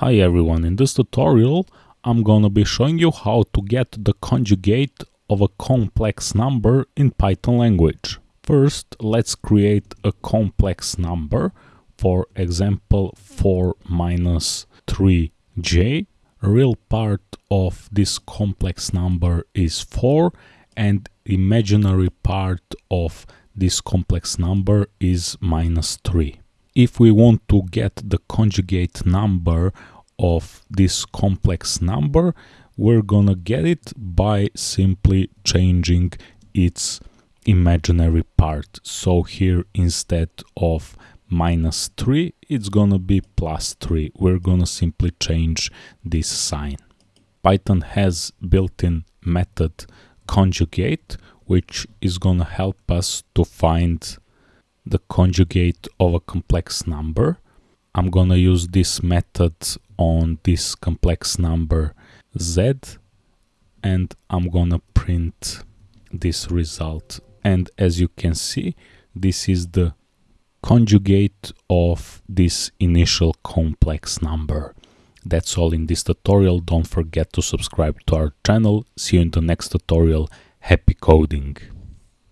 Hi everyone, in this tutorial I'm gonna be showing you how to get the conjugate of a complex number in Python language. First, let's create a complex number, for example 4 minus 3j. Real part of this complex number is 4 and imaginary part of this complex number is minus 3 if we want to get the conjugate number of this complex number, we're gonna get it by simply changing its imaginary part. So here instead of minus 3, it's gonna be plus 3. We're gonna simply change this sign. Python has built-in method conjugate, which is gonna help us to find the conjugate of a complex number. I'm gonna use this method on this complex number z and I'm gonna print this result and as you can see this is the conjugate of this initial complex number. That's all in this tutorial. Don't forget to subscribe to our channel. See you in the next tutorial. Happy coding!